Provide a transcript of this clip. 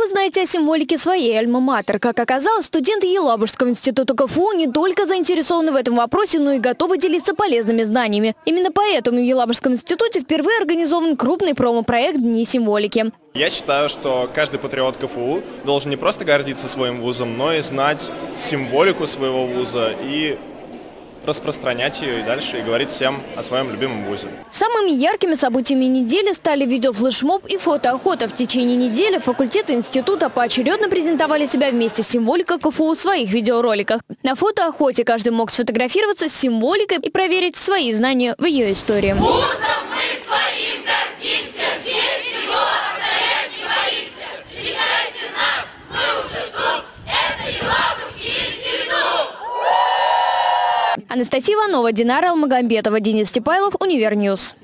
вы знаете о символике своей альма-матер? Как оказалось, студенты Елабужского института КФУ не только заинтересованы в этом вопросе, но и готовы делиться полезными знаниями. Именно поэтому в Елабужском институте впервые организован крупный промо-проект «Дни символики». Я считаю, что каждый патриот КФУ должен не просто гордиться своим вузом, но и знать символику своего вуза и распространять ее и дальше и говорить всем о своем любимом вузе. Самыми яркими событиями недели стали видеофлешмоб и фотоохота. В течение недели факультеты института поочередно презентовали себя вместе с символикой КФУ в своих видеороликах. На фотоохоте каждый мог сфотографироваться с символикой и проверить свои знания в ее истории. Вузом Анастасия Иванова, Динара Алмагамбетова, Денис Степайлов, Univer News.